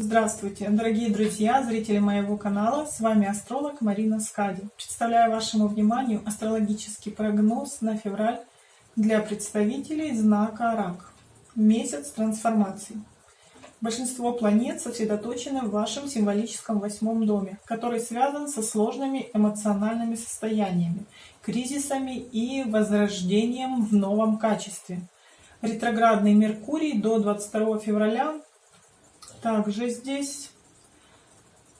Здравствуйте, дорогие друзья, зрители моего канала. С вами астролог Марина Скади. Представляю вашему вниманию астрологический прогноз на февраль для представителей знака Рак. Месяц трансформации. Большинство планет сосредоточены в вашем символическом восьмом доме, который связан со сложными эмоциональными состояниями, кризисами и возрождением в новом качестве. Ретроградный Меркурий до 22 февраля. Также здесь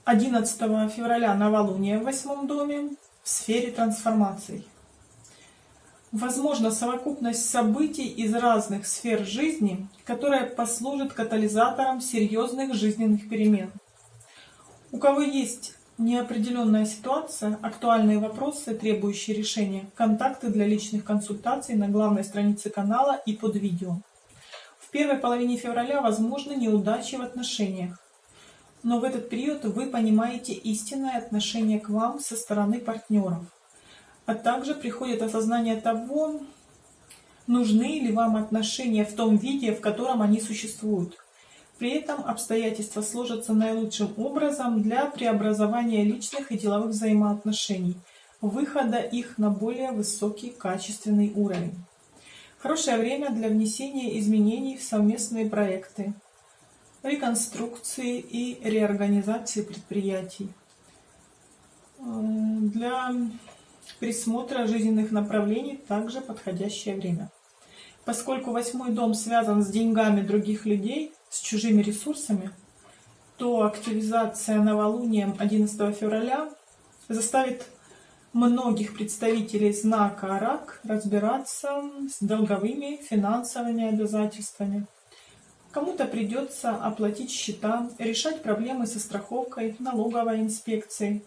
11 февраля новолуние в восьмом доме в сфере трансформаций. Возможно совокупность событий из разных сфер жизни, которая послужит катализатором серьезных жизненных перемен. У кого есть неопределенная ситуация, актуальные вопросы, требующие решения, контакты для личных консультаций на главной странице канала и под видео. В первой половине февраля возможны неудачи в отношениях, но в этот период вы понимаете истинное отношение к вам со стороны партнеров а также приходит осознание того, нужны ли вам отношения в том виде, в котором они существуют. При этом обстоятельства сложатся наилучшим образом для преобразования личных и деловых взаимоотношений, выхода их на более высокий качественный уровень. Хорошее время для внесения изменений в совместные проекты, реконструкции и реорганизации предприятий. Для присмотра жизненных направлений также подходящее время. Поскольку восьмой дом связан с деньгами других людей, с чужими ресурсами, то активизация новолунием 11 февраля заставит многих представителей знака Рак разбираться с долговыми финансовыми обязательствами. Кому-то придется оплатить счета, решать проблемы со страховкой, налоговой инспекцией,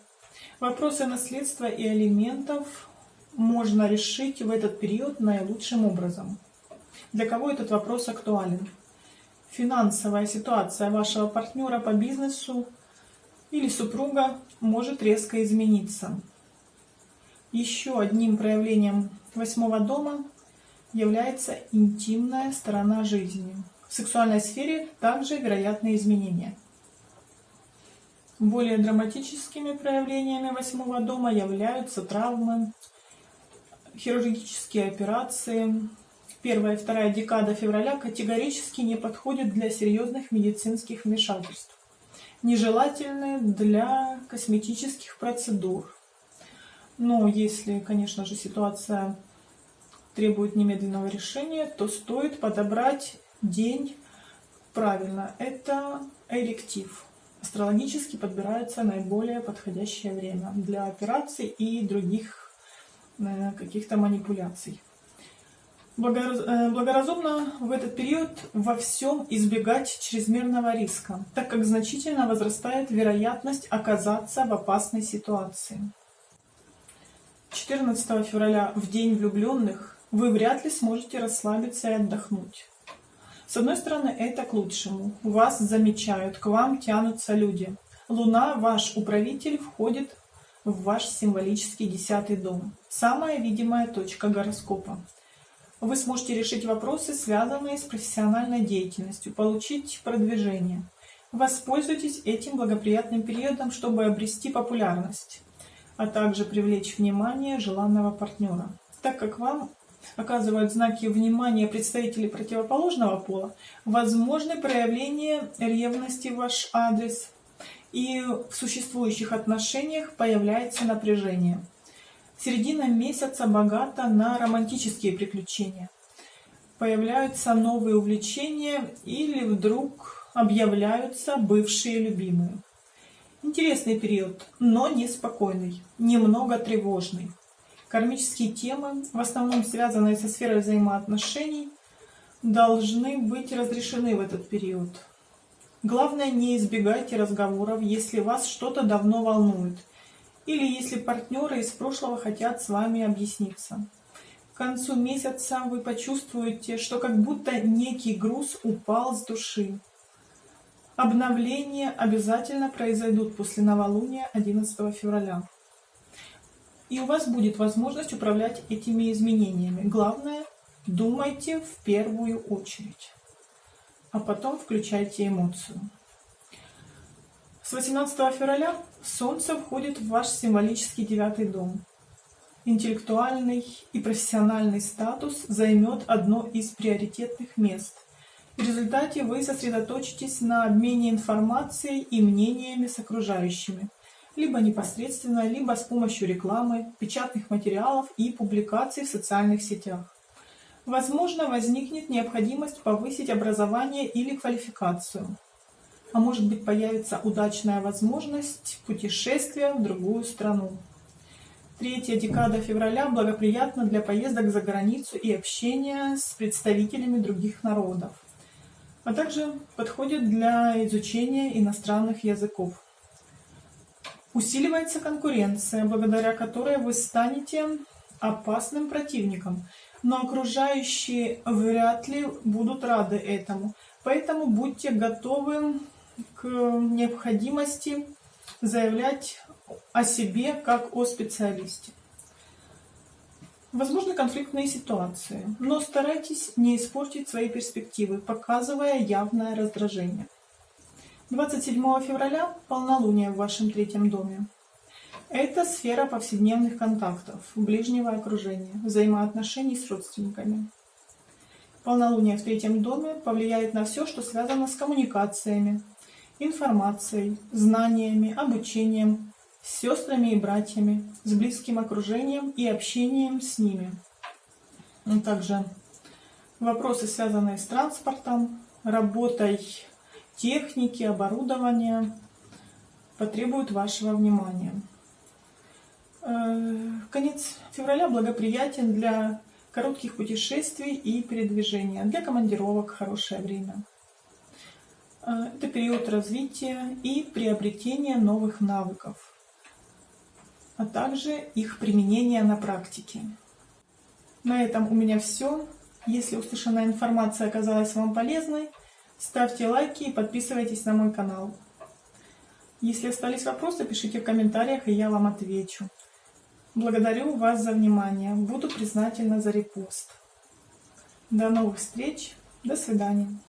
Вопросы наследства и алиментов можно решить в этот период наилучшим образом. Для кого этот вопрос актуален? Финансовая ситуация вашего партнера по бизнесу или супруга может резко измениться. Еще одним проявлением восьмого дома является интимная сторона жизни. В сексуальной сфере также вероятны изменения. Более драматическими проявлениями восьмого дома являются травмы, хирургические операции. Первая и вторая декада февраля категорически не подходят для серьезных медицинских вмешательств. Нежелательны для косметических процедур. Но если, конечно же, ситуация требует немедленного решения, то стоит подобрать день правильно. Это эректив астрологически подбирается наиболее подходящее время для операций и других э, каких-то манипуляций. Э, благоразумно в этот период во всем избегать чрезмерного риска, так как значительно возрастает вероятность оказаться в опасной ситуации. 14 февраля, в День влюбленных, вы вряд ли сможете расслабиться и отдохнуть. С одной стороны, это к лучшему. Вас замечают, к вам тянутся люди. Луна, ваш управитель, входит в ваш символический десятый дом. Самая видимая точка гороскопа. Вы сможете решить вопросы, связанные с профессиональной деятельностью, получить продвижение. Воспользуйтесь этим благоприятным периодом, чтобы обрести популярность, а также привлечь внимание желанного партнера, так как вам оказывают знаки внимания представители противоположного пола, возможны проявления ревности в ваш адрес, и в существующих отношениях появляется напряжение. Середина месяца богата на романтические приключения. Появляются новые увлечения или вдруг объявляются бывшие любимые. Интересный период, но неспокойный, немного тревожный. Кармические темы, в основном связанные со сферой взаимоотношений, должны быть разрешены в этот период. Главное, не избегайте разговоров, если вас что-то давно волнует, или если партнеры из прошлого хотят с вами объясниться. К концу месяца вы почувствуете, что как будто некий груз упал с души. Обновления обязательно произойдут после новолуния 11 февраля и у вас будет возможность управлять этими изменениями. Главное, думайте в первую очередь, а потом включайте эмоцию. С 18 февраля Солнце входит в ваш символический девятый дом. Интеллектуальный и профессиональный статус займет одно из приоритетных мест. В результате вы сосредоточитесь на обмене информацией и мнениями с окружающими, либо непосредственно, либо с помощью рекламы, печатных материалов и публикаций в социальных сетях. Возможно, возникнет необходимость повысить образование или квалификацию. А может быть появится удачная возможность путешествия в другую страну. Третья декада февраля благоприятна для поездок за границу и общения с представителями других народов, а также подходит для изучения иностранных языков. Усиливается конкуренция, благодаря которой вы станете опасным противником, но окружающие вряд ли будут рады этому. Поэтому будьте готовы к необходимости заявлять о себе как о специалисте. Возможны конфликтные ситуации, но старайтесь не испортить свои перспективы, показывая явное раздражение. 27 февраля полнолуние в вашем третьем доме. Это сфера повседневных контактов, ближнего окружения, взаимоотношений с родственниками. Полнолуние в третьем доме повлияет на все, что связано с коммуникациями, информацией, знаниями, обучением, с сестрами и братьями, с близким окружением и общением с ними. А также вопросы, связанные с транспортом, работой техники, оборудования, потребуют вашего внимания. Э, конец февраля благоприятен для коротких путешествий и передвижения, для командировок хорошее время. Э, это период развития и приобретения новых навыков, а также их применения на практике. На этом у меня все. Если услышанная информация оказалась вам полезной, ставьте лайки и подписывайтесь на мой канал. Если остались вопросы, пишите в комментариях, и я вам отвечу. Благодарю вас за внимание. Буду признательна за репост. До новых встреч. До свидания.